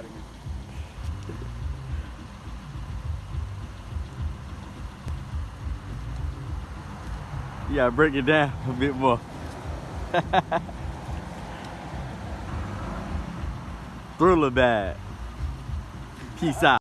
fighting me. You break it down a bit more. Thriller bad. Peace out.